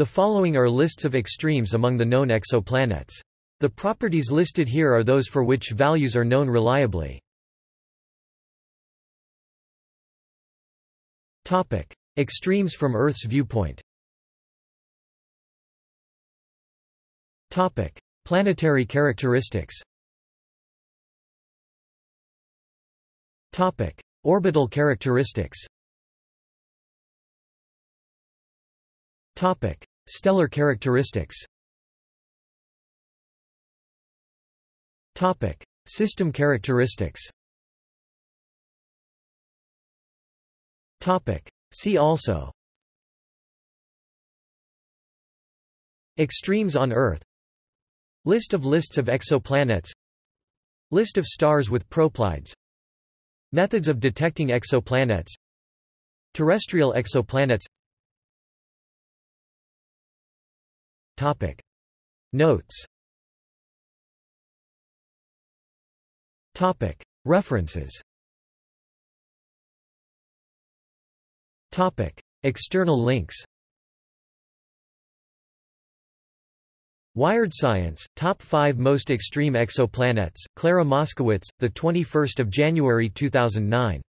The following are lists of extremes among the known exoplanets. The properties listed here are those for which values are known reliably. Topic: Extremes from Earth's viewpoint. Topic: Planetary characteristics. Topic: Orbital characteristics. Topic: Stellar characteristics. Topic: System characteristics. Topic: See also. Extremes on Earth List of lists of exoplanets List of stars with proplyds Methods of detecting exoplanets Terrestrial exoplanets Topic. Notes Topic. References Topic. External links Wired Science, Top 5 Most Extreme Exoplanets, Clara Moskowitz, 21 January 2009